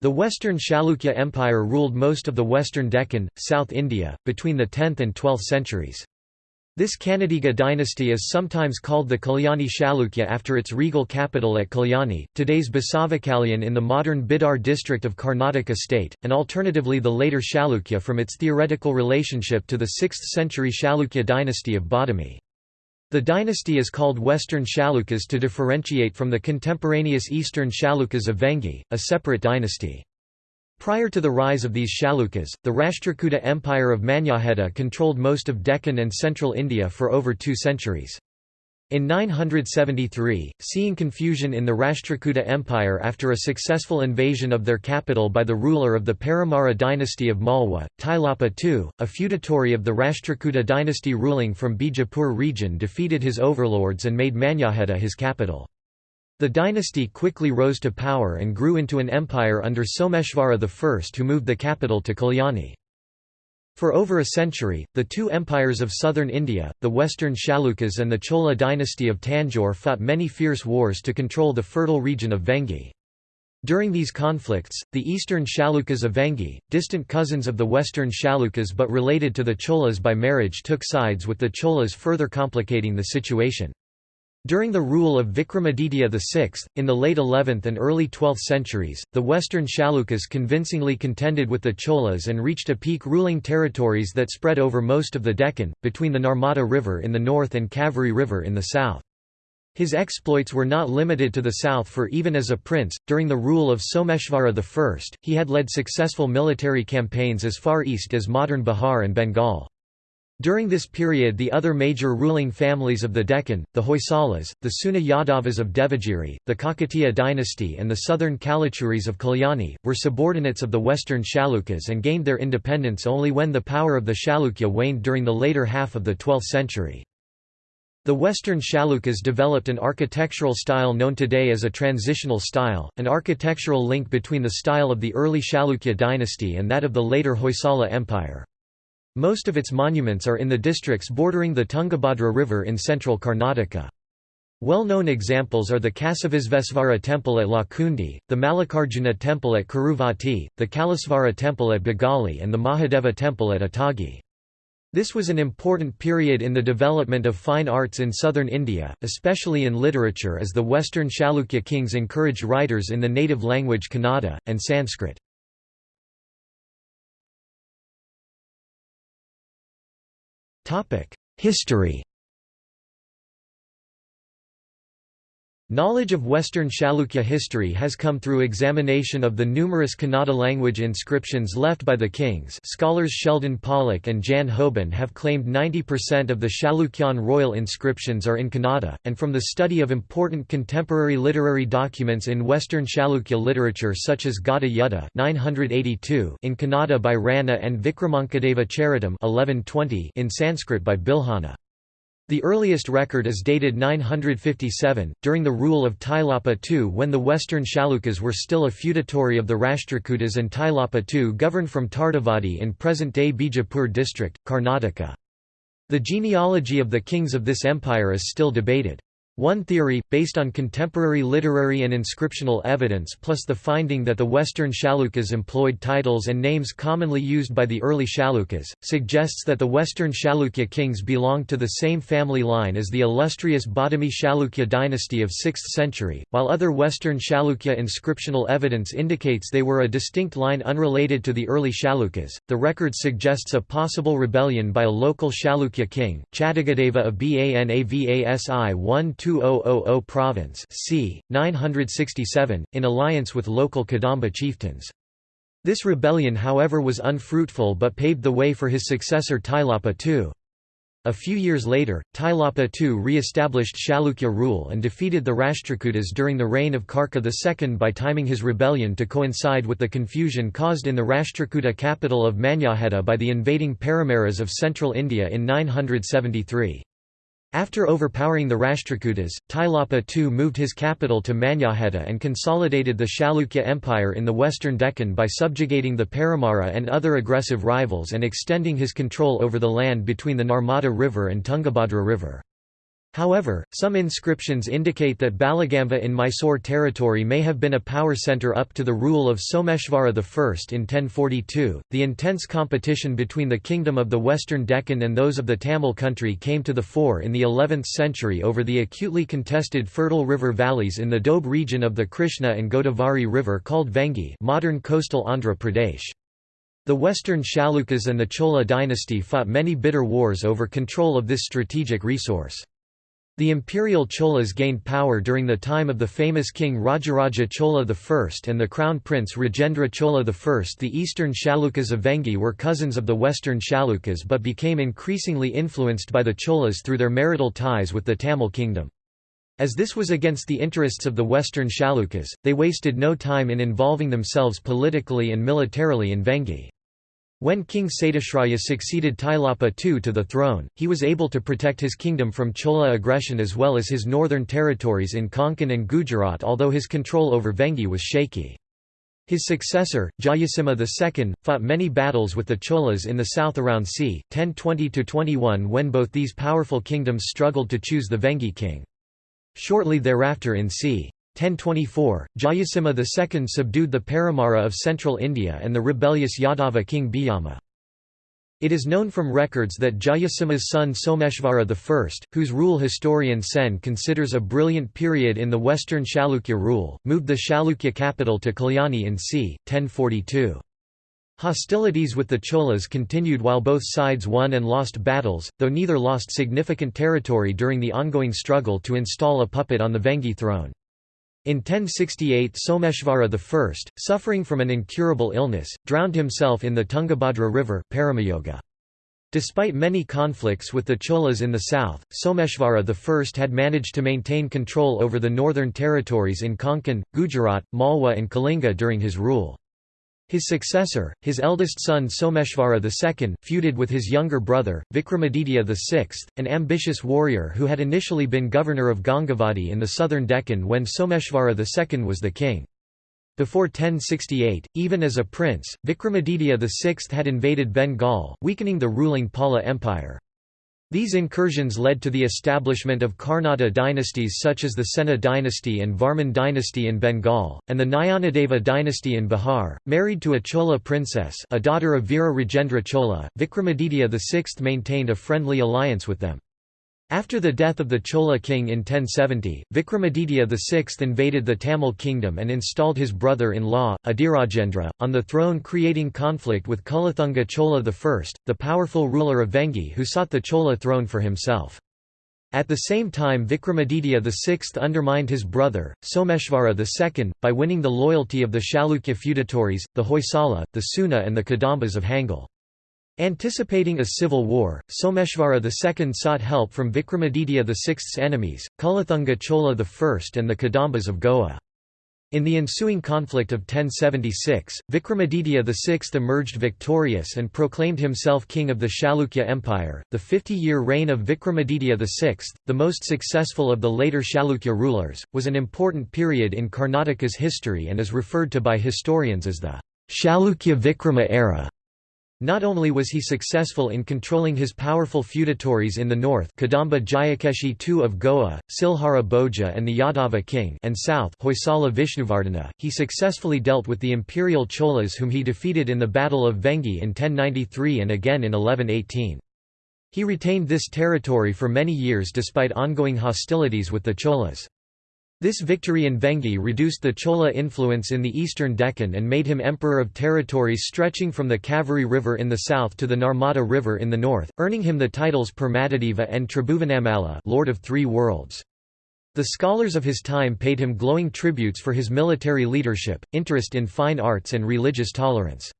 The Western Chalukya Empire ruled most of the western Deccan, South India, between the 10th and 12th centuries. This Kannadiga dynasty is sometimes called the Kalyani Chalukya after its regal capital at Kalyani, today's Basavakalyan in the modern Bidar district of Karnataka state, and alternatively the later Chalukya from its theoretical relationship to the 6th century Chalukya dynasty of Badami. The dynasty is called Western Chalukyas to differentiate from the contemporaneous Eastern Chalukyas of Vengi, a separate dynasty. Prior to the rise of these Chalukyas, the Rashtrakuta Empire of Manyakheta controlled most of Deccan and central India for over two centuries. In 973, seeing confusion in the Rashtrakuta Empire after a successful invasion of their capital by the ruler of the Paramara dynasty of Malwa, Tailapa II, a feudatory of the Rashtrakuta dynasty ruling from Bijapur region defeated his overlords and made Manyakheta his capital. The dynasty quickly rose to power and grew into an empire under Someshvara I who moved the capital to Kalyani. For over a century, the two empires of southern India, the Western Chalukyas and the Chola dynasty of Tanjore fought many fierce wars to control the fertile region of Vengi. During these conflicts, the eastern Chalukyas of Vengi, distant cousins of the western Chalukyas but related to the Cholas by marriage took sides with the Cholas further complicating the situation. During the rule of Vikramaditya VI, in the late 11th and early 12th centuries, the western Chalukyas convincingly contended with the Cholas and reached a peak ruling territories that spread over most of the Deccan, between the Narmada River in the north and Kaveri River in the south. His exploits were not limited to the south for even as a prince, during the rule of Someshvara I, he had led successful military campaigns as far east as modern Bihar and Bengal. During this period the other major ruling families of the Deccan, the Hoysalas, the Suna Yadavas of Devagiri, the Kakatiya dynasty and the southern Kalachuris of Kalyani, were subordinates of the western Chalukyas and gained their independence only when the power of the Chalukya waned during the later half of the 12th century. The Western Chalukyas developed an architectural style known today as a transitional style, an architectural link between the style of the early Chalukya dynasty and that of the later Hoysala Empire. Most of its monuments are in the districts bordering the Tungabhadra River in central Karnataka. Well-known examples are the Kasivisvesvara temple at Lakkundi, the Mallikarjuna temple at Kuruvatti, the Kallesvara temple at Bagali and the Mahadeva temple at Atagi. This was an important period in the development of fine arts in southern India, especially in literature as the western Chalukya kings encouraged writers in the native language Kannada, and Sanskrit. History Knowledge of Western Chalukya history has come through examination of the numerous Kannada language inscriptions left by the kings scholars Sheldon Pollock and Jan Houben have claimed 90% of the Chalukyan royal inscriptions are in Kannada, and from the study of important contemporary literary documents in Western Chalukya literature such as Gada Yuddha 982 in Kannada by Ranna and Vikramankadeva Charitam 1120 in Sanskrit by Bilhana. The earliest record is dated 957, during the rule of Tailapa II when the western Chalukyas were still a feudatory of the Rashtrakutas and Tailapa II governed from Tardavadi in present-day Bijapur district, Karnataka. The genealogy of the kings of this empire is still debated. One theory, based on contemporary literary and inscriptional evidence plus the finding that the Western Chalukyas employed titles and names commonly used by the early Chalukyas, suggests that the Western Chalukya kings belonged to the same family line as the illustrious Badami Chalukya dynasty of 6th century, while other Western Chalukya inscriptional evidence indicates they were a distinct line unrelated to the early Chalukyas. The record suggests a possible rebellion by a local Chalukya king, Chadagadeva of Banavasi 1 2000 province c. 967, in alliance with local Kadamba chieftains. This rebellion however was unfruitful but paved the way for his successor Tailapa II. A few years later, Tailapa II re-established Chalukya rule and defeated the Rashtrakutas during the reign of Karka II by timing his rebellion to coincide with the confusion caused in the Rashtrakuta capital of Manyakheta by the invading Paramaras of central India in 973. After overpowering the Rashtrakutas, Tailapa II moved his capital to Manyakheta and consolidated the Chalukya Empire in the western Deccan by subjugating the Paramara and other aggressive rivals and extending his control over the land between the Narmada River and Tungabhadra River. However, some inscriptions indicate that Balagamve in Mysore territory may have been a power centre up to the rule of Someshvara I in 1042. The intense competition between the kingdom of the western Deccan and those of the Tamil country came to the fore in the 11th century over the acutely contested fertile river valleys in the Doab region of the Krishna and Godavari River called Vengi, modern coastal Andhra Pradesh. The western Chalukyas and the Chola dynasty fought many bitter wars over control of this strategic resource. The imperial Cholas gained power during the time of the famous king Rajaraja Chola I and the crown prince Rajendra Chola I. The eastern Chalukyas of Vengi were cousins of the western Chalukyas but became increasingly influenced by the Cholas through their marital ties with the Tamil kingdom. As this was against the interests of the western Chalukyas, they wasted no time in involving themselves politically and militarily in Vengi. When King Satyashraya succeeded Tailapa II to the throne, he was able to protect his kingdom from Chola aggression as well as his northern territories in Konkan and Gujarat although his control over Vengi was shaky. His successor, Jayasimha II, fought many battles with the Cholas in the south around c. 1020–21 when both these powerful kingdoms struggled to choose the Vengi king. Shortly thereafter in c. 1024, Jayasimha II subdued the Paramara of central India and the rebellious Yadava king Bhillama. It is known from records that Jayasimha's son Someshvara I, whose rule historian Sen considers a brilliant period in the western Chalukya rule, moved the Chalukya capital to Kalyani in c. 1042. Hostilities with the Cholas continued while both sides won and lost battles, though neither lost significant territory during the ongoing struggle to install a puppet on the Vengi throne. In 1068 Someshvara I, suffering from an incurable illness, drowned himself in the Tungabhadra river Paramayoga. Despite many conflicts with the Cholas in the south, Someshvara I had managed to maintain control over the northern territories in Konkan, Gujarat, Malwa and Kalinga during his rule. His successor, his eldest son Someshvara II, feuded with his younger brother, Vikramaditya VI, an ambitious warrior who had initially been governor of Gangavadi in the southern Deccan when Someshvara II was the king. Before 1068, even as a prince, Vikramaditya VI had invaded Bengal, weakening the ruling Pala Empire. These incursions led to the establishment of Karnata dynasties such as the Sena dynasty and Varman dynasty in Bengal, and the Nayanadeva dynasty in Bihar. Married to a Chola princess, a daughter of Veera Rajendra Chola, Vikramaditya VI maintained a friendly alliance with them. After the death of the Chola king in 1070, Vikramaditya VI invaded the Tamil kingdom and installed his brother-in-law, Adirajendra, on the throne creating conflict with Kulathunga Chola I, the powerful ruler of Vengi who sought the Chola throne for himself. At the same time Vikramaditya VI undermined his brother, Someshvara II, by winning the loyalty of the Chalukya feudatories, the Hoysala, the Suna and the Kadambas of Hangal. Anticipating a civil war, Someshvara II sought help from Vikramaditya VI's enemies, Kulathunga Chola I and the Kadambas of Goa. In the ensuing conflict of 1076, Vikramaditya VI emerged victorious and proclaimed himself king of the Chalukya Empire. The 50 year reign of Vikramaditya VI, the most successful of the later Chalukya rulers, was an important period in Karnataka's history and is referred to by historians as the Chalukya Vikrama era. Not only was he successful in controlling his powerful feudatories in the north Kadamba Jayakeshi II of Goa, Silhara Bhoja and the Yadava king and south Hoysala Vishnuvardhana, he successfully dealt with the imperial Cholas whom he defeated in the Battle of Vengi in 1093 and again in 1118. He retained this territory for many years despite ongoing hostilities with the Cholas. This victory in Vengi reduced the Chola influence in the eastern Deccan and made him emperor of territories stretching from the Kaveri River in the south to the Narmada River in the north, earning him the titles Paramadeva and Tribhuvanamalla Lord of Three Worlds. The scholars of his time paid him glowing tributes for his military leadership, interest in fine arts and religious tolerance.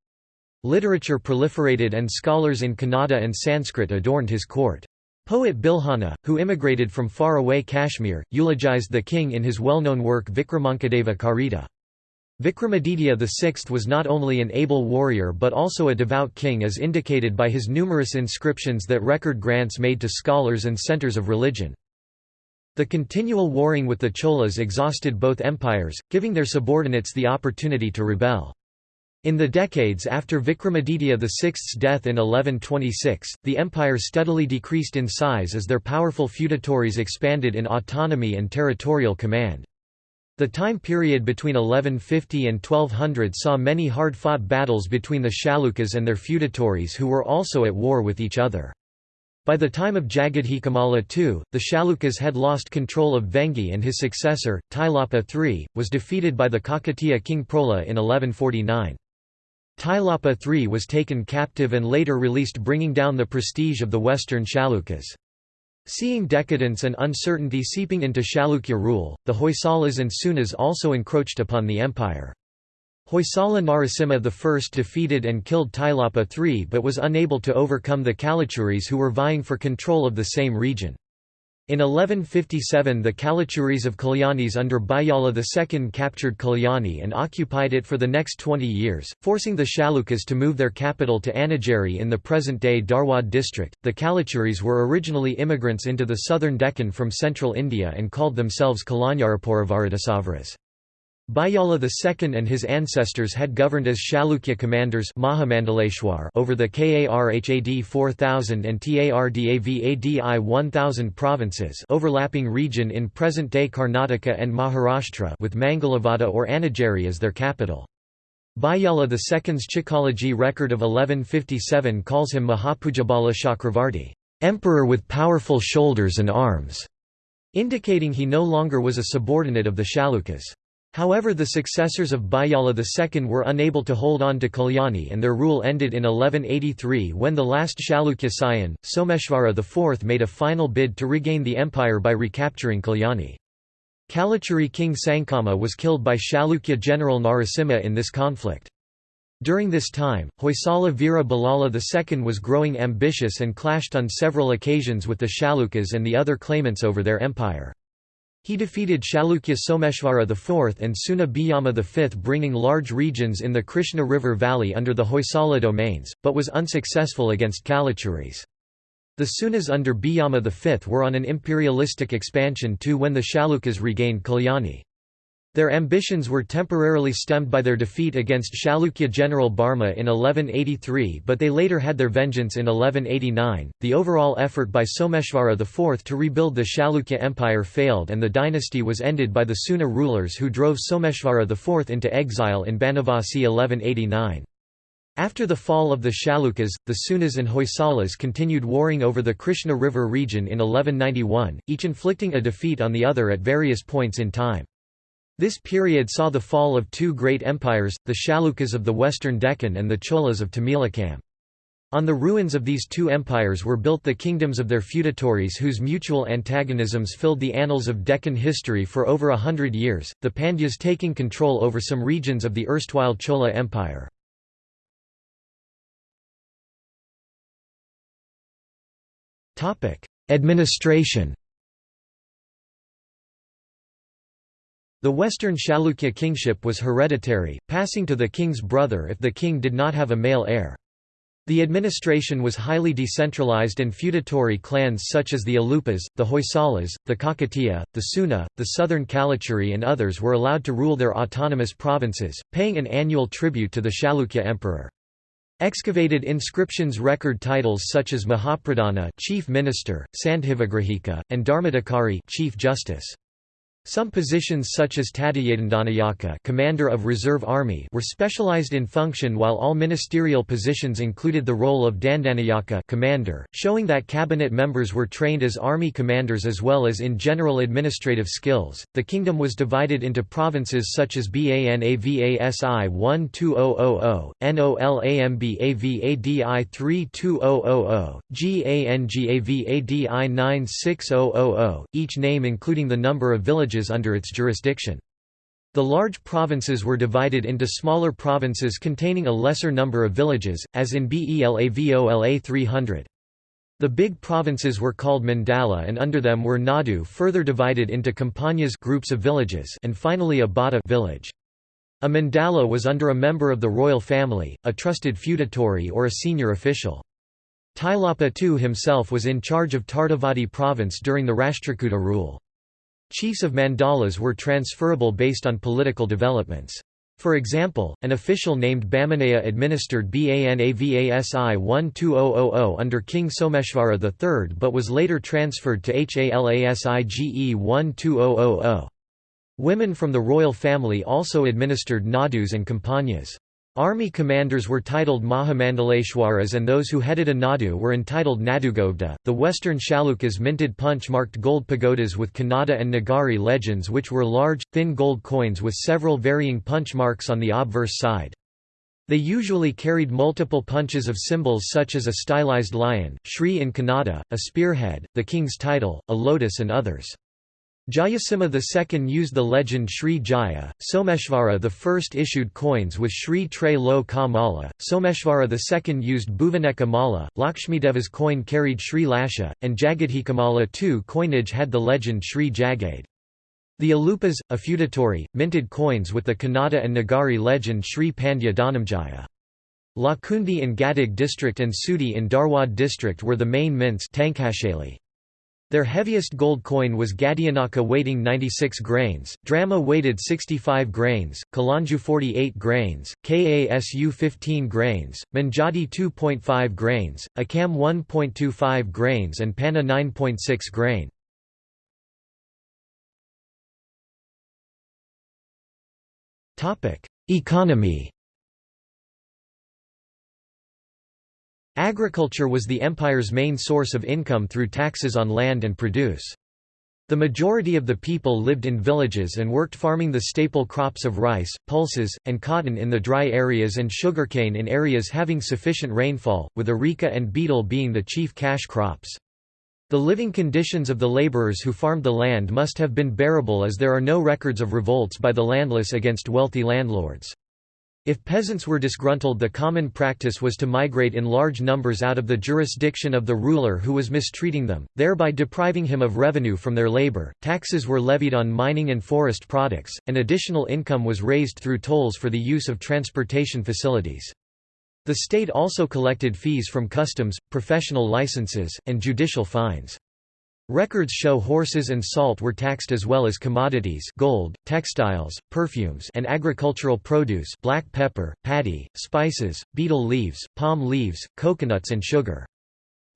Literature proliferated and scholars in Kannada and Sanskrit adorned his court. Poet Bilhana, who immigrated from far-away Kashmir, eulogized the king in his well-known work Vikramankadeva Charita. Vikramaditya VI was not only an able warrior but also a devout king as indicated by his numerous inscriptions that record grants made to scholars and centers of religion. The continual warring with the Cholas exhausted both empires, giving their subordinates the opportunity to rebel. In the decades after Vikramaditya VI's death in 1126, the empire steadily decreased in size as their powerful feudatories expanded in autonomy and territorial command. The time period between 1150 and 1200 saw many hard-fought battles between the Chalukyas and their feudatories who were also at war with each other. By the time of Jagadhekamalla II, the Chalukyas had lost control of Vengi and his successor, Tailapa III, was defeated by the Kakatiya king Prola in 1149. Tailapa III was taken captive and later released bringing down the prestige of the western Chalukyas. Seeing decadence and uncertainty seeping into Chalukya rule, the Hoysalas and Sunas also encroached upon the empire. Hoysala Narasimha I defeated and killed Tailapa III but was unable to overcome the Kalachuris who were vying for control of the same region. In 1157 the Kalachuris of Kalyanis under Bijjala II captured Kalyani and occupied it for the next 20 years, forcing the Chalukyas to move their capital to Annigeri in the present-day Dharwad district. The Kalachuris were originally immigrants into the southern Deccan from central India and called themselves Kalanyarapuravaradasavaras. Bijjala II and his ancestors had governed as Chalukya commanders over the Karhad 4000 and Tardavadi 1000 provinces overlapping region in present-day Karnataka and Maharashtra with Mangalavada or Annigeri as their capital. Bijjala II's Chikkalagi record of 1157 calls him Mahabhujabala Chakravarti, emperor with powerful shoulders and arms, indicating he no longer was a subordinate of the Chalukyas. However the successors of Bijjala II were unable to hold on to Kalyani and their rule ended in 1183 when the last Chalukya scion, Someshvara IV made a final bid to regain the empire by recapturing Kalyani. Kalachuri king Sankama was killed by Chalukya general Narasimha in this conflict. During this time, Hoysala Veera Ballala II was growing ambitious and clashed on several occasions with the Chalukyas and the other claimants over their empire. He defeated Chalukya Someshvara IV and Suna Bhillama V bringing large regions in the Krishna River Valley under the Hoysala domains, but was unsuccessful against Kalachuris. The Sunas under Bhillama V were on an imperialistic expansion too when the Chalukyas regained Kalyani. Their ambitions were temporarily stemmed by their defeat against Chalukya general Barma in 1183, but they later had their vengeance in 1189. The overall effort by Someshvara IV to rebuild the Chalukya Empire failed, and the dynasty was ended by the Suna rulers who drove Someshvara IV into exile in Banavasi 1189. After the fall of the Chalukyas, the Sunas and Hoysalas continued warring over the Krishna River region in 1191, each inflicting a defeat on the other at various points in time. This period saw the fall of two great empires, the Chalukyas of the western Deccan and the Cholas of Tamilakam. On the ruins of these two empires were built the kingdoms of their feudatories whose mutual antagonisms filled the annals of Deccan history for over a hundred years, the Pandyas taking control over some regions of the erstwhile Chola Empire. Administration The Western Chalukya kingship was hereditary, passing to the king's brother if the king did not have a male heir. The administration was highly decentralized and feudatory clans such as the Alupas, the Hoysalas, the Kakatiya, the Suna, the southern Kalachuri and others were allowed to rule their autonomous provinces, paying an annual tribute to the Chalukya emperor. Excavated inscriptions record titles such as Mahapradhana chief minister, Sandhivigrahika, and Dharmadhikari chief justice. Some positions such as Tadayadandanayaka commander of reserve army were specialized in function while all ministerial positions included the role of Dandanayaka commander, showing that cabinet members were trained as army commanders as well as in general administrative skills. The kingdom was divided into provinces such as Banavasi 12000, Nolambavadi 32000, Gangavadi 96000, each name including the number of villages villages under its jurisdiction. The large provinces were divided into smaller provinces containing a lesser number of villages, as in Belavola 300. The big provinces were called mandala and under them were nadu further divided into kampanas groups of villages and finally a bada village. A mandala was under a member of the royal family, a trusted feudatory or a senior official. Tailapa II himself was in charge of Tardavadi province during the Rashtrakuta rule. Chiefs of mandalas were transferable based on political developments. For example, an official named Bamanaya administered Banavasi 12000 under King Someshvara III but was later transferred to Halasige 12000. Women from the royal family also administered nadus and kampanas. Army commanders were titled Mahamandaleshwaras and those who headed a Nadu were entitled Nadugobda. The Western Chalukyas minted punch marked gold pagodas with Kannada and Nagari legends, which were large, thin gold coins with several varying punch marks on the obverse side. They usually carried multiple punches of symbols such as a stylized lion, Shri in Kannada, a spearhead, the king's title, a lotus, and others. Jayasimha II used the legend Sri Jaya. Someshvara I issued coins with Sri Tre Lo Ka Mala. Someshvara II used Bhuvaneka Mala. Lakshmideva's coin carried Sri Lasha, and Jagadhekamalla II coinage had the legend Sri Jagade. The Alupas, a feudatory, minted coins with the Kannada and Nagari legend Sri Pandya Dhanamjaya. Lakkundi in Gadag district and Sudi in Dharwad district were the main mints their heaviest gold coin was Gadianaka weighting 96 grains, Drama weighted 65 grains, Kalanju 48 grains, Kasu 15 grains, Manjati 2.5 grains, Akam 1.25 grains and Panna 9.6 grain. Economy Agriculture was the empire's main source of income through taxes on land and produce. The majority of the people lived in villages and worked farming the staple crops of rice, pulses, and cotton in the dry areas and sugarcane in areas having sufficient rainfall, with areca and betel being the chief cash crops. The living conditions of the laborers who farmed the land must have been bearable as there are no records of revolts by the landless against wealthy landlords. If peasants were disgruntled the common practice was to migrate in large numbers out of the jurisdiction of the ruler who was mistreating them, thereby depriving him of revenue from their labor. Taxes were levied on mining and forest products, and additional income was raised through tolls for the use of transportation facilities. The state also collected fees from customs, professional licenses, and judicial fines. Records show horses and salt were taxed as well as commodities gold, textiles, perfumes and agricultural produce black pepper, paddy, spices, betel leaves, palm leaves, coconuts and sugar.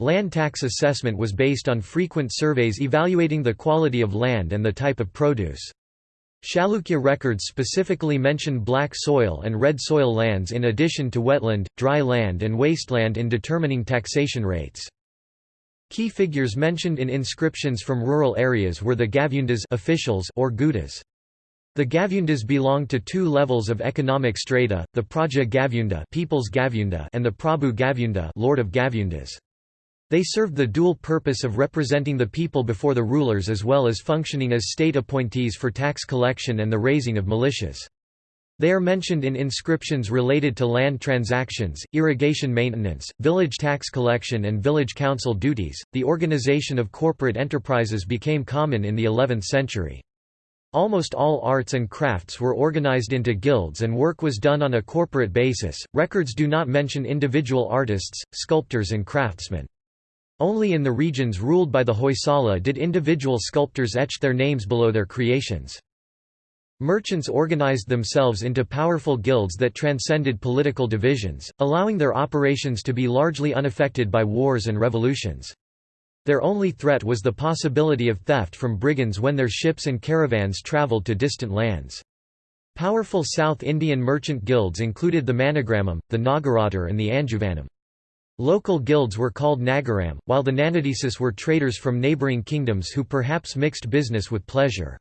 Land tax assessment was based on frequent surveys evaluating the quality of land and the type of produce. Chalukya records specifically mention black soil and red soil lands in addition to wetland, dry land and wasteland in determining taxation rates. Key figures mentioned in inscriptions from rural areas were the Gavyundas officials or Gudas. The Gavyundas belonged to two levels of economic strata, the Praja Gavyunda, People's Gavyunda and the Prabhu Gavyunda Lord of Gavyundas. They served the dual purpose of representing the people before the rulers as well as functioning as state appointees for tax collection and the raising of militias. They are mentioned in inscriptions related to land transactions, irrigation maintenance, village tax collection, and village council duties. The organization of corporate enterprises became common in the 11th century. Almost all arts and crafts were organized into guilds and work was done on a corporate basis. Records do not mention individual artists, sculptors, and craftsmen. Only in the regions ruled by the Hoysala did individual sculptors etch their names below their creations. Merchants organized themselves into powerful guilds that transcended political divisions, allowing their operations to be largely unaffected by wars and revolutions. Their only threat was the possibility of theft from brigands when their ships and caravans traveled to distant lands. Powerful South Indian merchant guilds included the Manigramam, the Nagarattar and the Anjuvanam. Local guilds were called Nagaram, while the Nanadesis were traders from neighbouring kingdoms who perhaps mixed business with pleasure.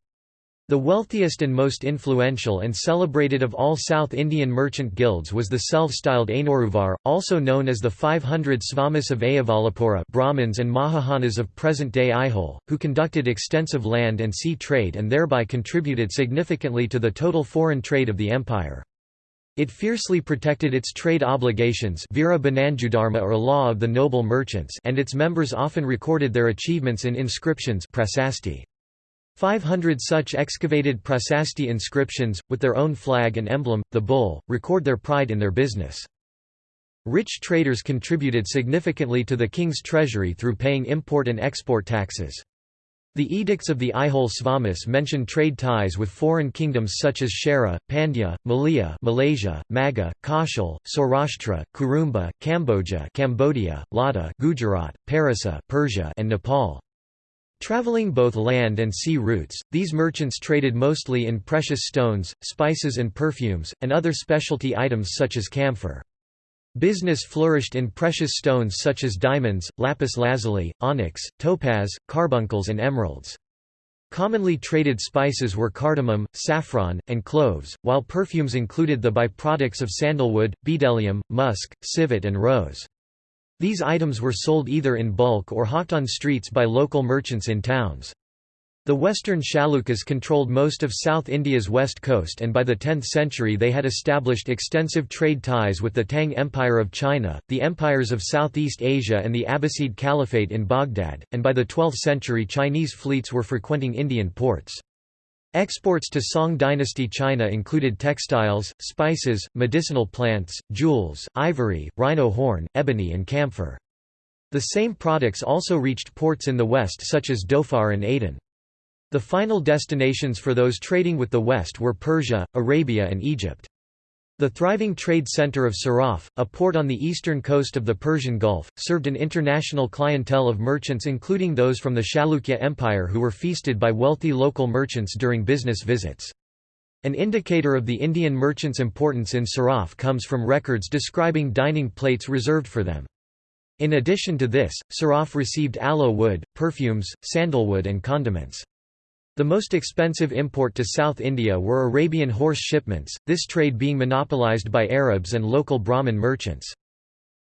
The wealthiest and most influential and celebrated of all South Indian merchant guilds was the self-styled Ainoruvar, also known as the 500 Svamis of Ayavalapura Brahmins and Mahajanas of present-day Aihole, who conducted extensive land and sea trade and thereby contributed significantly to the total foreign trade of the empire. It fiercely protected its trade obligations Vira or law of the noble merchants and its members often recorded their achievements in inscriptions prasasti. 500 such excavated Prasasti inscriptions, with their own flag and emblem, the bull, record their pride in their business. Rich traders contributed significantly to the king's treasury through paying import and export taxes. The edicts of the Aihole Svamis mention trade ties with foreign kingdoms such as Shera, Pandya, Malaya Malaysia, Maga, Kaushal, Saurashtra, Kurumba, Cambodia Cambodia, Lada Gujarat, Parisa Persia and Nepal. Traveling both land and sea routes, these merchants traded mostly in precious stones, spices and perfumes, and other specialty items such as camphor. Business flourished in precious stones such as diamonds, lapis lazuli, onyx, topaz, carbuncles and emeralds. Commonly traded spices were cardamom, saffron, and cloves, while perfumes included the byproducts of sandalwood, bdellium, musk, civet and rose. These items were sold either in bulk or hawked on streets by local merchants in towns. The western Chalukyas controlled most of South India's west coast and by the 10th century they had established extensive trade ties with the Tang Empire of China, the empires of Southeast Asia and the Abbasid Caliphate in Baghdad, and by the 12th century Chinese fleets were frequenting Indian ports. Exports to Song dynasty China included textiles, spices, medicinal plants, jewels, ivory, rhino horn, ebony and camphor. The same products also reached ports in the west such as Dhofar and Aden. The final destinations for those trading with the West were Persia, Arabia and Egypt. The thriving trade center of Siraf, a port on the eastern coast of the Persian Gulf, served an international clientele of merchants including those from the Chalukya Empire who were feasted by wealthy local merchants during business visits. An indicator of the Indian merchants' importance in Siraf comes from records describing dining plates reserved for them. In addition to this, Siraf received aloe wood, perfumes, sandalwood and condiments. The most expensive import to South India were Arabian horse shipments, this trade being monopolized by Arabs and local Brahmin merchants.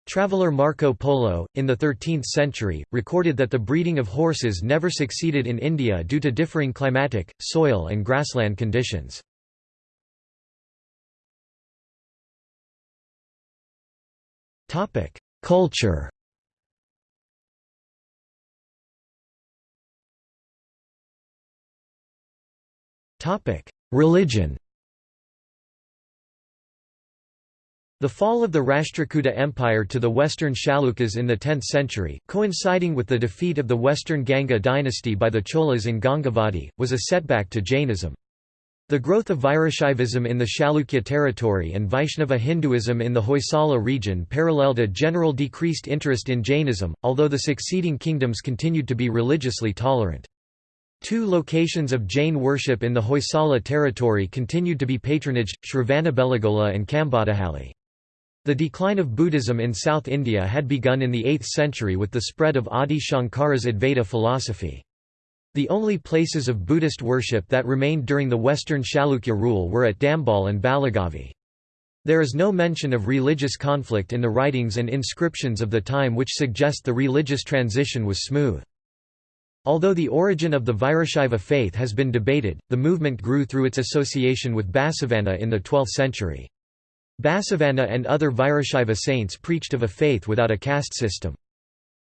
Traveller Marco Polo, in the 13th century, recorded that the breeding of horses never succeeded in India due to differing climatic, soil and grassland conditions. Culture Religion The fall of the Rashtrakuta Empire to the western Chalukyas in the 10th century, coinciding with the defeat of the western Ganga dynasty by the Cholas in Gangavadi, was a setback to Jainism. The growth of Virashaivism in the Chalukya territory and Vaishnava Hinduism in the Hoysala region paralleled a general decreased interest in Jainism, although the succeeding kingdoms continued to be religiously tolerant. Two locations of Jain worship in the Hoysala territory continued to be patronaged, Shravanabelagola and Kambadahalli. The decline of Buddhism in South India had begun in the 8th century with the spread of Adi Shankara's Advaita philosophy. The only places of Buddhist worship that remained during the western Chalukya rule were at Dambal and Balagavi. There is no mention of religious conflict in the writings and inscriptions of the time which suggest the religious transition was smooth. Although the origin of the Virashaiva faith has been debated, the movement grew through its association with Basavanna in the 12th century. Basavanna and other Virashaiva saints preached of a faith without a caste system.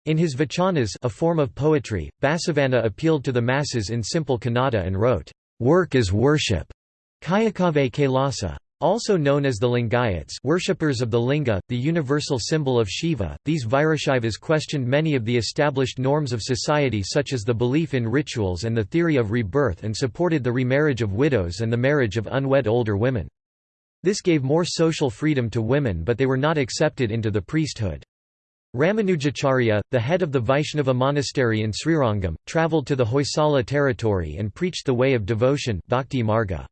In his vachanas a form of poetry, Basavanna appealed to the masses in simple Kannada and wrote, "'Work is worship' Kayakave Kailasa. Also known as the Lingayats worshippers of the linga, the universal symbol of Shiva, these Virashaivas questioned many of the established norms of society such as the belief in rituals and the theory of rebirth and supported the remarriage of widows and the marriage of unwed older women. This gave more social freedom to women but they were not accepted into the priesthood. Ramanujacharya, the head of the Vaishnava monastery in Srirangam, travelled to the Hoysala territory and preached the way of devotion Bhakti Marga.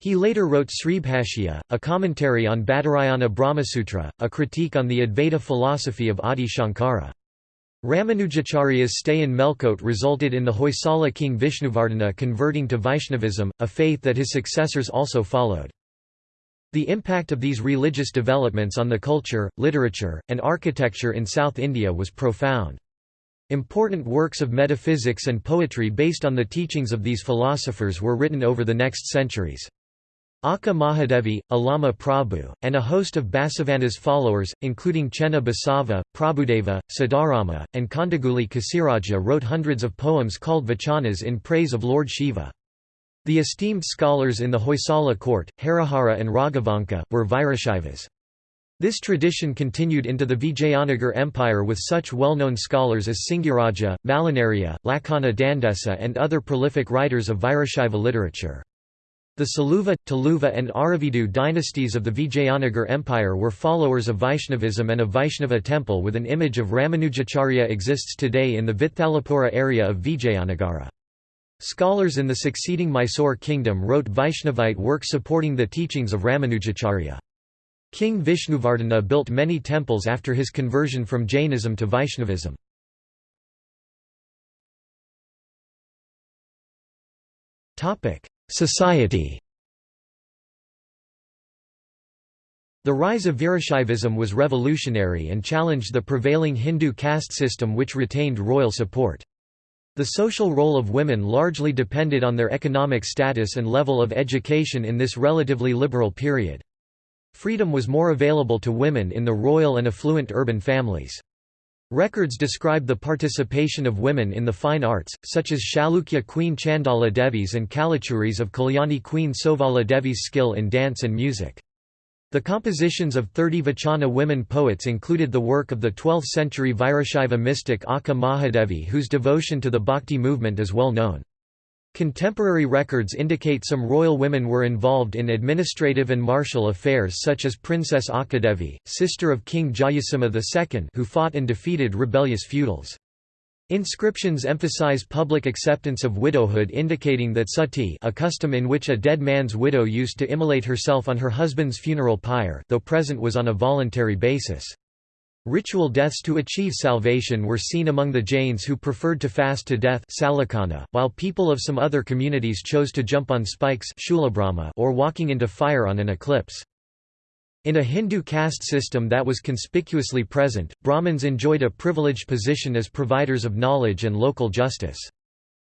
He later wrote Sribhashya, a commentary on Badarayana Brahmasutra, a critique on the Advaita philosophy of Adi Shankara. Ramanujacharya's stay in Melkote resulted in the Hoysala king Vishnuvardhana converting to Vaishnavism, a faith that his successors also followed. The impact of these religious developments on the culture, literature, and architecture in South India was profound. Important works of metaphysics and poetry based on the teachings of these philosophers were written over the next centuries. Akka Mahadevi, Allama Prabhu, and a host of Basavanna's followers, including Chenna Basava, Prabhudeva, Siddharama, and Kandaguli Kasiraja wrote hundreds of poems called vachanas in praise of Lord Shiva. The esteemed scholars in the Hoysala court, Harihara and Raghavanka, were Virashaivas. This tradition continued into the Vijayanagar Empire with such well-known scholars as Singaraja, Malinariya, Lakana Dandesa and other prolific writers of Virashaiva literature. The Saluva, Tuluva and Aravidu dynasties of the Vijayanagar Empire were followers of Vaishnavism and a Vaishnava temple with an image of Ramanujacharya exists today in the Vithalapura area of Vijayanagara. Scholars in the succeeding Mysore kingdom wrote Vaishnavite works supporting the teachings of Ramanujacharya. King Vishnuvardhana built many temples after his conversion from Jainism to Vaishnavism. Society The rise of Virashaivism was revolutionary and challenged the prevailing Hindu caste system which retained royal support. The social role of women largely depended on their economic status and level of education in this relatively liberal period. Freedom was more available to women in the royal and affluent urban families. Records describe the participation of women in the fine arts, such as Chalukya Queen Chandala Devi's and Kalachuris of Kalyani Queen Sovala Devi's skill in dance and music. The compositions of 30 Vachana women poets included the work of the 12th-century Virashaiva mystic Akka Mahadevi whose devotion to the bhakti movement is well known. Contemporary records indicate some royal women were involved in administrative and martial affairs such as Princess Akkadevi, sister of King Jayasimha II who fought and defeated rebellious feudals. Inscriptions emphasize public acceptance of widowhood indicating that sati a custom in which a dead man's widow used to immolate herself on her husband's funeral pyre though present was on a voluntary basis. Ritual deaths to achieve salvation were seen among the Jains who preferred to fast to death while people of some other communities chose to jump on spikes or walking into fire on an eclipse. In a Hindu caste system that was conspicuously present, Brahmins enjoyed a privileged position as providers of knowledge and local justice.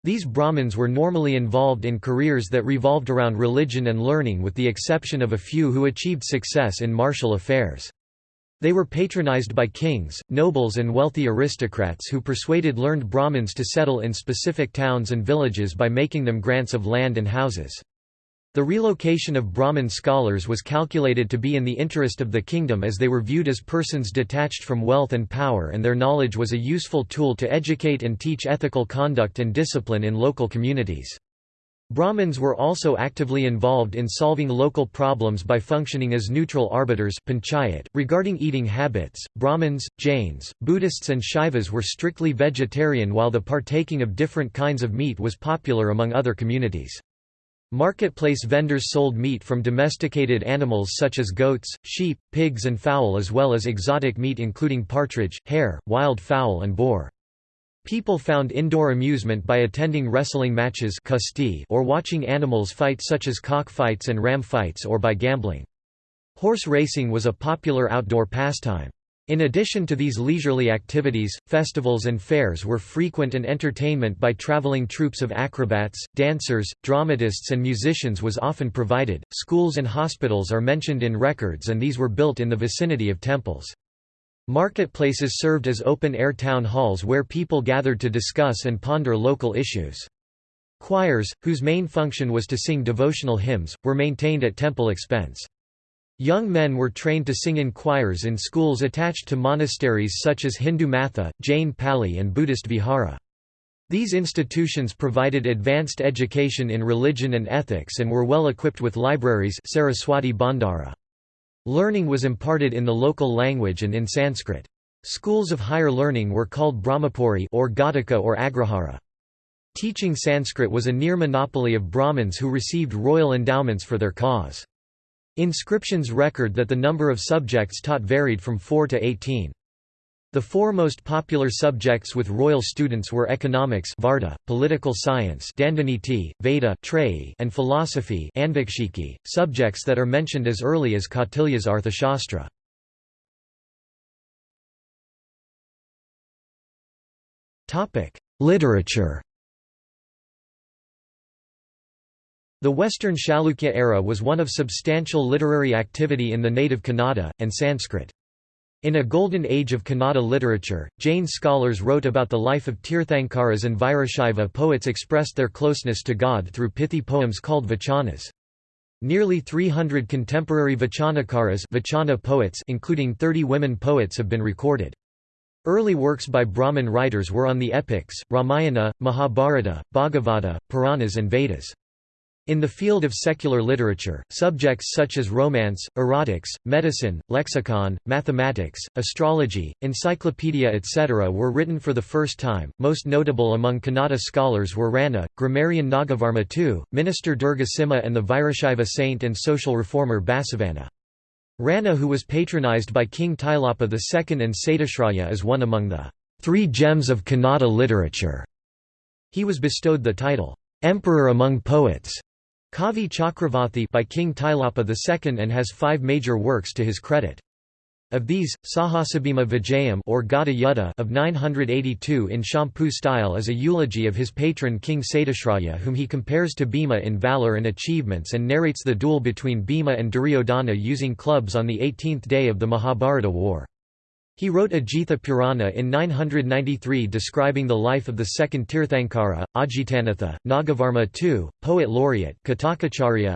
These Brahmins were normally involved in careers that revolved around religion and learning with the exception of a few who achieved success in martial affairs. They were patronized by kings, nobles and wealthy aristocrats who persuaded learned Brahmins to settle in specific towns and villages by making them grants of land and houses. The relocation of Brahmin scholars was calculated to be in the interest of the kingdom as they were viewed as persons detached from wealth and power and their knowledge was a useful tool to educate and teach ethical conduct and discipline in local communities. Brahmins were also actively involved in solving local problems by functioning as neutral arbiters panchayat. .Regarding eating habits, Brahmins, Jains, Buddhists and Shaivas were strictly vegetarian while the partaking of different kinds of meat was popular among other communities. Marketplace vendors sold meat from domesticated animals such as goats, sheep, pigs and fowl as well as exotic meat including partridge, hare, wild fowl and boar. People found indoor amusement by attending wrestling matches or watching animals fight such as cock fights and ram fights or by gambling. Horse racing was a popular outdoor pastime. In addition to these leisurely activities, festivals and fairs were frequent and entertainment by traveling troupes of acrobats, dancers, dramatists and musicians was often provided. Schools and hospitals are mentioned in records and these were built in the vicinity of temples. Marketplaces served as open-air town halls where people gathered to discuss and ponder local issues. Choirs, whose main function was to sing devotional hymns, were maintained at temple expense. Young men were trained to sing in choirs in schools attached to monasteries such as Hindu Matha, Jain Pali and Buddhist Vihara. These institutions provided advanced education in religion and ethics and were well equipped with libraries Saraswati Bhandara. Learning was imparted in the local language and in Sanskrit. Schools of higher learning were called Brahmapuri or Ghatika or Agrahara. Teaching Sanskrit was a near monopoly of Brahmins who received royal endowments for their cause. Inscriptions record that the number of subjects taught varied from 4 to 18. The four most popular subjects with royal students were economics Varta, political science Dandaniti, Veda and philosophy subjects that are mentioned as early as Kautilya's Arthashastra. Literature The Western Chalukya era was one of substantial literary activity in the native Kannada, and Sanskrit. In a golden age of Kannada literature, Jain scholars wrote about the life of Tirthankaras and Virashaiva poets expressed their closeness to God through pithy poems called vachanas. Nearly 300 contemporary Vachanakaras Vachana poets including 30 women poets have been recorded. Early works by Brahmin writers were on the epics, Ramayana, Mahabharata, Bhagavata, Puranas and Vedas. In the field of secular literature, subjects such as romance, erotics, medicine, lexicon, mathematics, astrology, encyclopedia etc. were written for the first time. Most notable among Kannada scholars were Ranna, grammarian Nagavarma II, minister Durga Durgasimha and the Virashaiva saint and social reformer Basavanna. Ranna who was patronized by King Tailapa II and Satyashraya is one among the three gems of Kannada literature. He was bestowed the title, Emperor among Poets Kavi Chakravarti by King Tailapa II and has five major works to his credit. Of these, Sahasabhima Vijayam or Gada Yuddha of 982 in Champu style is a eulogy of his patron King Satyashraya whom he compares to Bhima in valour and achievements and narrates the duel between Bhima and Duryodhana using clubs on the 18th day of the Mahabharata war. He wrote Ajitha Purana in 993 describing the life of the second Tirthankara, Ajitanatha, Nagavarma II, poet laureate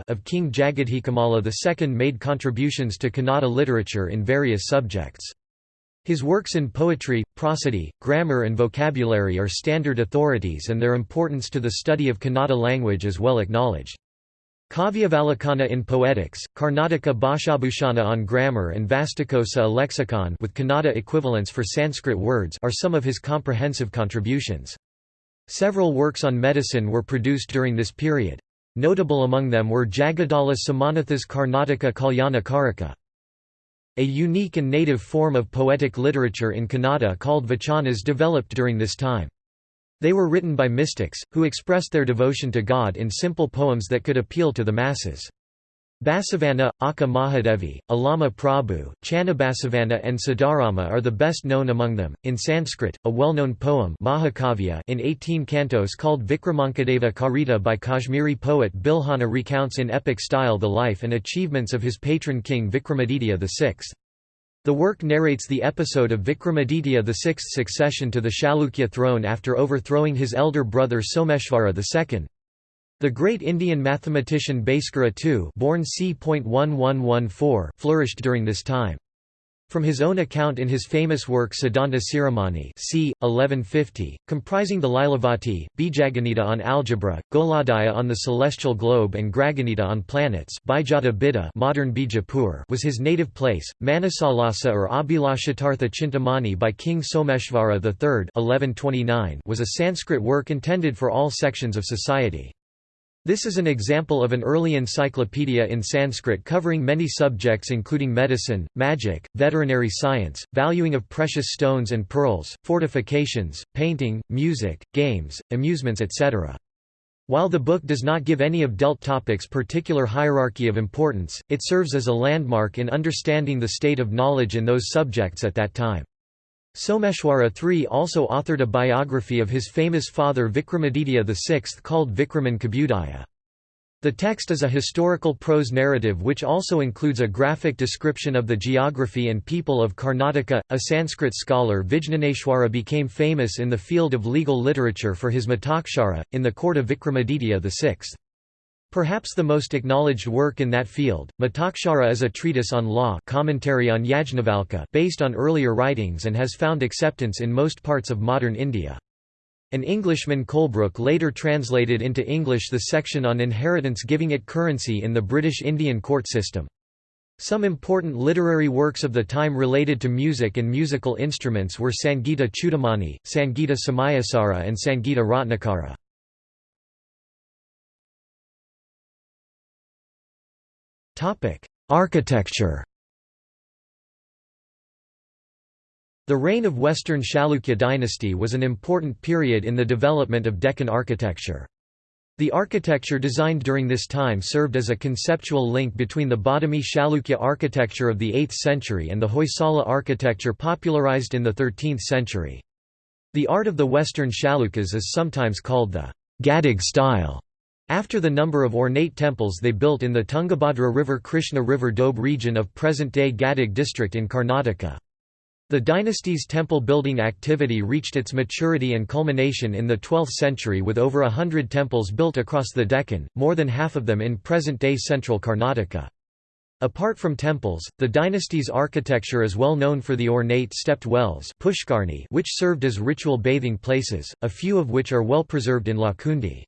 of King Jagadhekamalla II made contributions to Kannada literature in various subjects. His works in poetry, prosody, grammar and vocabulary are standard authorities and their importance to the study of Kannada language is well acknowledged. Kavyavalokana in poetics, Karnataka Bhashabhushana on grammar and Vastukosa a lexicon with Kannada equivalents for Sanskrit words are some of his comprehensive contributions. Several works on medicine were produced during this period. Notable among them were Jagadala Somanatha's Karnataka Kalyana Karika. A unique and native form of poetic literature in Kannada called vachanas developed during this time. They were written by mystics, who expressed their devotion to God in simple poems that could appeal to the masses. Basavanna, Akka Mahadevi, Allama Prabhu, Channabasavanna and Siddharama are the best known among them. In Sanskrit, a well-known poem Mahakavya in 18 cantos called Vikramankadeva Charita by Kashmiri poet Bilhana recounts in epic style the life and achievements of his patron king Vikramaditya VI. The work narrates the episode of Vikramaditya VI's succession to the Chalukya throne after overthrowing his elder brother Someshvara II. The great Indian mathematician Bhaskara II born c. flourished during this time. From his own account in his famous work Siddhanta Shiromani c. 1150, comprising the Lilavati, Bijaganita on algebra, Goladhyaya on the celestial globe and Grahaganita on planets modern Bijapur was his native place, Manasollasa or Abhilashitartha Chintamani by King Someshvara III 1129 was a Sanskrit work intended for all sections of society. This is an example of an early encyclopedia in Sanskrit covering many subjects including medicine, magic, veterinary science, valuing of precious stones and pearls, fortifications, painting, music, games, amusements etc. While the book does not give any of dealt topics particular hierarchy of importance, it serves as a landmark in understanding the state of knowledge in those subjects at that time. Someshwara III also authored a biography of his famous father Vikramaditya VI called Vikramankabhyudaya. The text is a historical prose narrative which also includes a graphic description of the geography and people of Karnataka. A Sanskrit scholar Vijnaneshwara became famous in the field of legal literature for his Mitakshara, in the court of Vikramaditya VI. Perhaps the most acknowledged work in that field, Mitakshara is a treatise on law commentary on Yajnavalkya based on earlier writings and has found acceptance in most parts of modern India. An Englishman Colebrooke later translated into English the section on inheritance giving it currency in the British Indian court system. Some important literary works of the time related to music and musical instruments were Sangita Chudamani, Sangita Samayasara and Sangita Ratnakara. Architecture The reign of Western Chalukya dynasty was an important period in the development of Deccan architecture. The architecture designed during this time served as a conceptual link between the Badami Chalukya architecture of the 8th century and the Hoysala architecture popularized in the 13th century. The art of the Western Chalukyas is sometimes called the Gadag style. After the number of ornate temples they built in the Tungabhadra River Krishna River Doab region of present-day Gadag district in Karnataka. The dynasty's temple-building activity reached its maturity and culmination in the 12th century with over a hundred temples built across the Deccan, more than half of them in present-day central Karnataka. Apart from temples, the dynasty's architecture is well known for the ornate stepped wells which served as ritual bathing places, a few of which are well preserved in Lakkundi.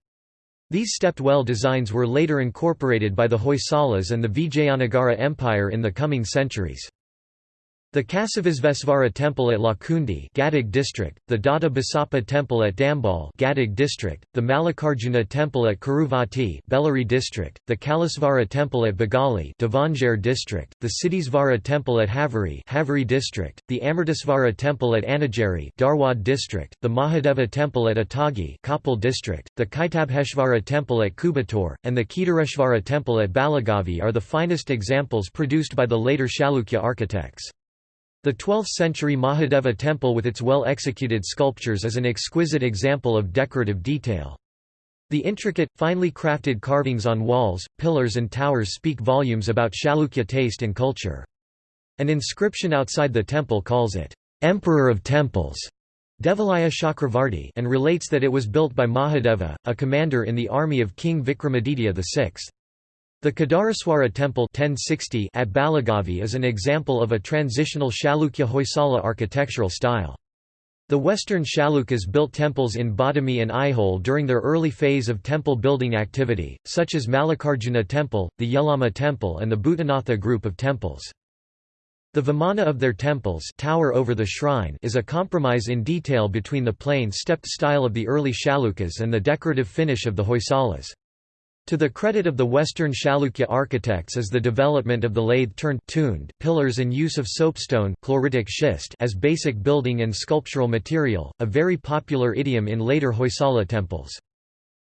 These stepped well designs were later incorporated by the Hoysalas and the Vijayanagara Empire in the coming centuries. The Kasivisvesvara temple at Lakkundi Gadag district, the Dada Basappa temple at Dambal Gadag district, the Mallikarjuna temple at Kuruvatti Bellary district, the Kallesvara temple at Bagali Davangere district, the Siddhisvara temple at Haveri Haveri district, the Amritasvara temple at Annigeri Dharwad district, the Mahadeva temple at Atagi Koppal district, the Kaitabheshvara temple at Kubatur, and the Kedareshvara temple at Balagavi are the finest examples produced by the later Chalukya architects. The 12th-century Mahadeva temple with its well-executed sculptures is an exquisite example of decorative detail. The intricate, finely crafted carvings on walls, pillars and towers speak volumes about Chalukya taste and culture. An inscription outside the temple calls it, "'Emperor of Temples' Devalaya Chakravarti and relates that it was built by Mahadeva, a commander in the army of King Vikramaditya VI. The Kedareshvara temple 1060 at Balagavi is an example of a transitional Chalukya Hoysala architectural style. The western Chalukyas built temples in Badami and Aihole during their early phase of temple building activity, such as Mallikarjuna temple, the Yellamma temple and the Bhutanatha group of temples. The vimana of their temples tower over the shrine is a compromise in detail between the plain stepped style of the early Chalukyas and the decorative finish of the Hoysalas. To the credit of the Western Chalukya architects is the development of the lathe-turned pillars and use of soapstone chloritic schist as basic building and sculptural material, a very popular idiom in later Hoysala temples.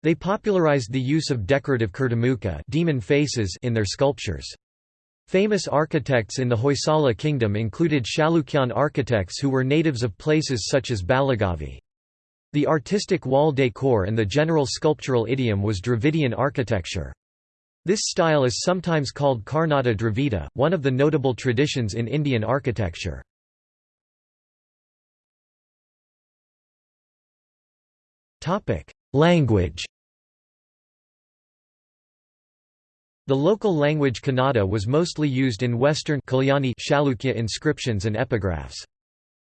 They popularized the use of decorative kirtimukha demon faces in their sculptures. Famous architects in the Hoysala kingdom included Chalukyan architects who were natives of places such as Balagavi. The artistic wall decor and the general sculptural idiom was Dravidian architecture. This style is sometimes called Karnata Dravida, one of the notable traditions in Indian architecture. Language The local language Kannada was mostly used in Western Kalyani Chalukya inscriptions and epigraphs.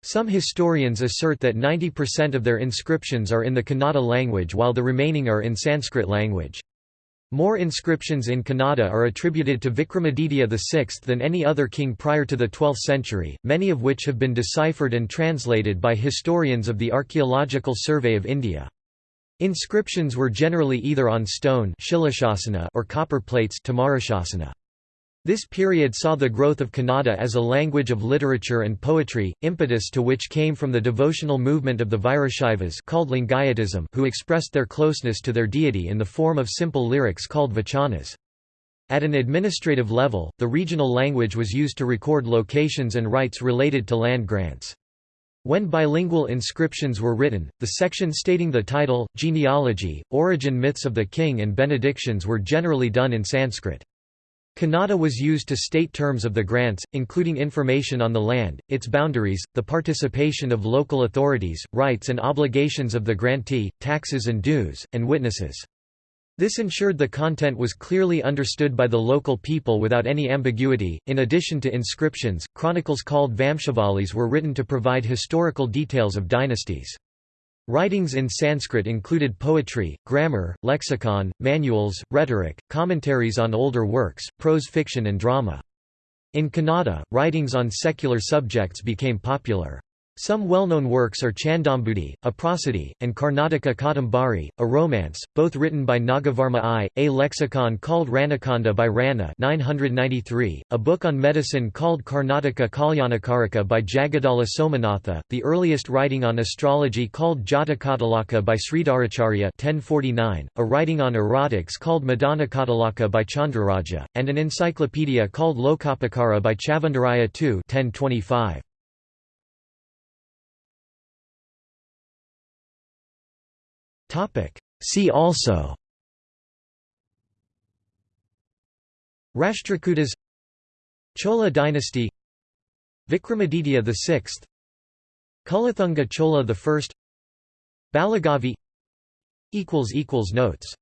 Some historians assert that 90% of their inscriptions are in the Kannada language while the remaining are in Sanskrit language. More inscriptions in Kannada are attributed to Vikramaditya VI than any other king prior to the 12th century, many of which have been deciphered and translated by historians of the Archaeological Survey of India. Inscriptions were generally either on stone or copper plates this period saw the growth of Kannada as a language of literature and poetry, impetus to which came from the devotional movement of the Virashaivas called Lingayatism who expressed their closeness to their deity in the form of simple lyrics called vachanas. At an administrative level, the regional language was used to record locations and rights related to land grants. When bilingual inscriptions were written, the section stating the title, genealogy, origin myths of the king and benedictions were generally done in Sanskrit. Kannada was used to state terms of the grants, including information on the land, its boundaries, the participation of local authorities, rights and obligations of the grantee, taxes and dues, and witnesses. This ensured the content was clearly understood by the local people without any ambiguity. In addition to inscriptions, chronicles called Vamshavalis were written to provide historical details of dynasties. Writings in Sanskrit included poetry, grammar, lexicon, manuals, rhetoric, commentaries on older works, prose fiction and drama. In Kannada, writings on secular subjects became popular. Some well-known works are Chandombudhi, a prosody, and Karnataka Kadambari, a romance, both written by Nagavarma I, a lexicon called Ranakanda by Rana 993, a book on medicine called Karnataka Kalyanakarika by Jagadala Somanatha, the earliest writing on astrology called Jatakatilaka by Sridharacharya 1049, a writing on erotics called Madanakatilaka by Chandraraja, and an encyclopedia called Lokopakara by Chavandaraya II 1025. See also Rashtrakutas Chola dynasty Vikramaditya VI Kulothunga Chola I Balagavi Notes